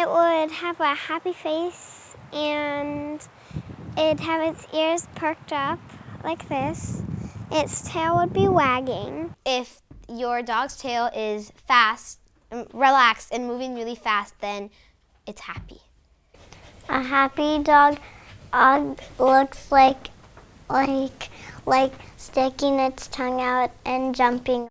It would have a happy face and it'd have its ears perked up like this. Its tail would be wagging. If your dog's tail is fast, um, relaxed, and moving really fast, then it's happy. A happy dog uh, looks like like like sticking its tongue out and jumping.